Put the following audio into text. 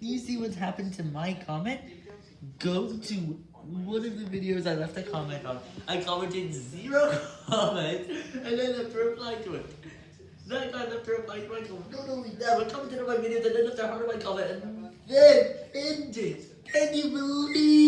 you see what's happened to my comment? Go to one of the videos I left a comment on. I commented zero comments, and then left a reply to it. That guy left a reply to my comment. Not only that, but commented on my videos and then left a heart on my comment, and then ended. Can you believe?